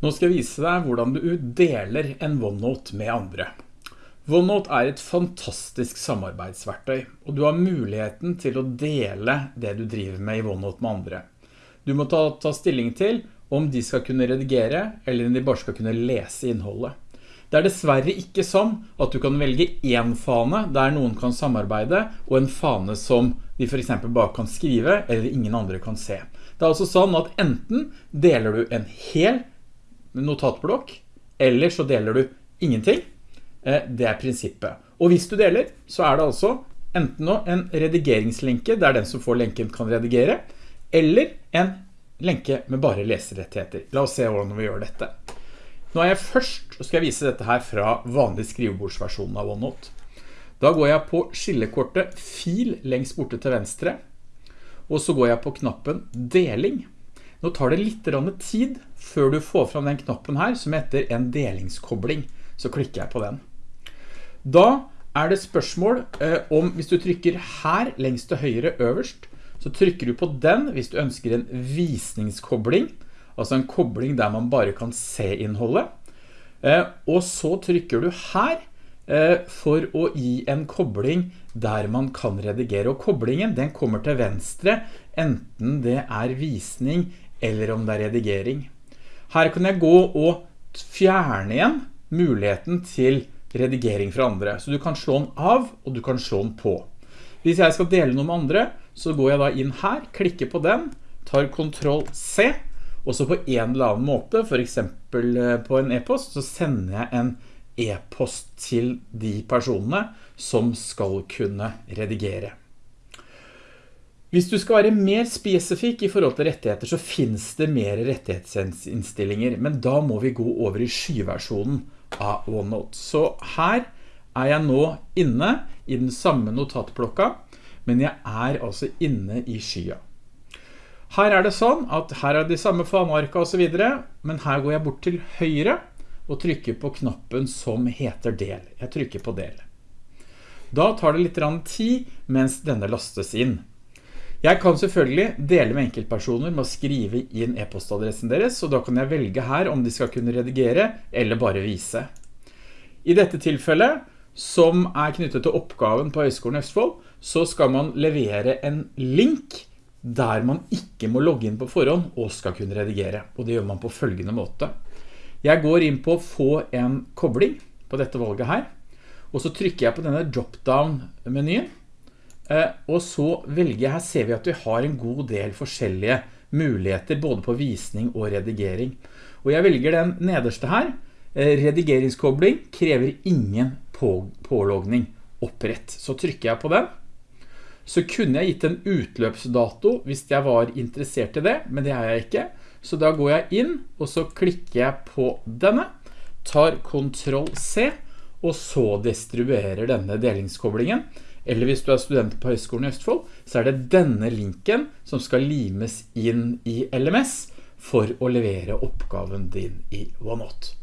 Nå skal jeg vise deg hvordan du deler en OneNote med andre. OneNote er et fantastisk samarbeidsverktøy, og du har muligheten til å dele det du driver med i OneNote med andre. Du må ta, ta stilling til om de skal kunne redigere, eller om de bare skal kunne lese innholdet. Det er dessverre ikke sånn at du kan velge en fane der noen kan samarbeide, og en fane som de for eksempel bare kan skrive, eller ingen andre kan se. Det er altså sånn at enten deler du en hel notatblokk, eller så deler du ingenting. Eh, det er prinsippet. Og hvis du deler, så er det altså enten en redigeringslenke, der den som får lenken kan redigere, eller en lenke med bare leserettigheter. La oss se hvordan vi gjør dette. Nå er jeg først, og skal jeg vise dette her fra vanlig skrivebordsversjonen av OneNote. Da går jeg på skillekortet fil lengst borte til venstre, og så går jeg på knappen deling. Nå tar det litt tid før du får fram den knappen her som heter en delingskobling. Så klikker jeg på den. Da er det spørsmål eh, om hvis du trykker her lengst til høyre øverst, så trykker du på den hvis du ønsker en visningskobling, altså en kobling der man bare kan se innholdet. Eh, og så trykker du her eh, for å gi en kobling der man kan redigere. Og koblingen den kommer til venstre, enten det er visning eller om det er redigering. Her kan jeg gå og fjerne igjen muligheten til redigering fra andre. Så du kan slå den av, og du kan slå den på. Hvis jeg skal dele noe med andre, så går jeg da inn her, klikker på den, tar Ctrl C, og så på en eller annen måte, for eksempel eh, på en e-post, så sender jeg en e-post til de personene som skal kunne redigere. Hvis du skal være mer spesifikk i forhold til rettigheter, så finnes det mer rettighetsinnstillinger, men da må vi gå over i skyversjonen av OneNote. Så her er jeg nå inne i den samme notatblokka, men jeg er altså inne i skya. Her er det sånn at her er de samme fanearka og så videre, men her går jeg bort til høyre og trykker på knappen som heter del. Jeg trykker på del. Da tar det litt tid mens denne lastes inn. Jeg kan selvfølgelig dele med enkeltpersoner med å skrive inn e-postadressen deres, så da kan jeg velge her om de skal kunne redigere eller bare vise. I dette tilfellet, som er knyttet til oppgaven på Høgskolen Østfold, så skal man levere en link der man ikke må logge inn på forhånd og skal kunne redigere. Og det gjør man på følgende måte. Jeg går inn på få en kobling på dette valget her, og så trykker jeg på denne drop-down-menyen, Eh, og så velger jeg, her ser vi at vi har en god del forskjellige muligheter både på visning og redigering. Og jeg velger den nederste her. Eh, redigeringskobling krever ingen på, pålogning opprett. Så trykker jeg på den. Så kunne jeg gitt en utløpsdato hvis jeg var interessert i det, men det er jeg ikke. Så da går jeg inn, og så klikker jeg på denne, tar Ctrl C, og så distribuerer denne delingskoblingen eller hvis du er student på Høgskolen i Østfold, så er det denne linken som skal limes inn i LMS for å levere oppgaven din i OneNote.